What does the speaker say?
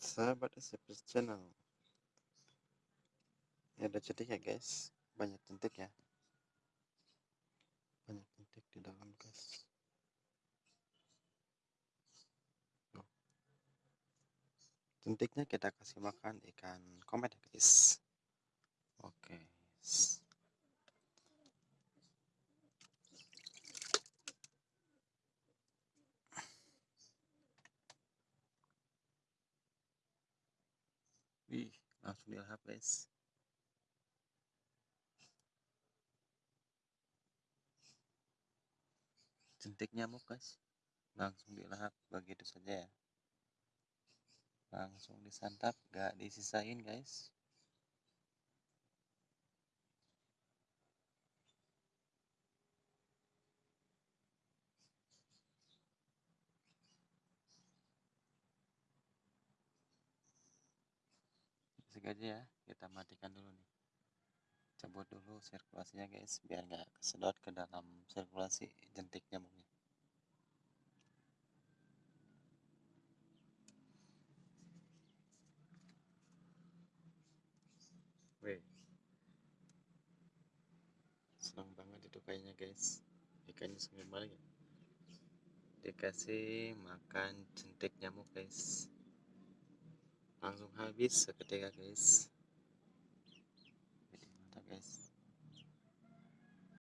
sahabat SCP channel. Ini ada cetik ya guys. Banyak centik ya. Banyak centik di dalam guys. Centiknya kita kasih makan ikan komet ya guys Wih, langsung dilahap guys. Jentik nyamuk guys. Langsung dilahap begitu saja ya. Langsung disantap, gak disisain guys. Sengaja ya kita matikan dulu nih. Cabut dulu sirkulasinya guys biar nggak kesedot ke dalam sirkulasi jentik nyamuknya. Wih. senang banget itu kayaknya guys. Ikannya banget ya. Dikasih makan jentik nyamuk guys langsung habis seketika guys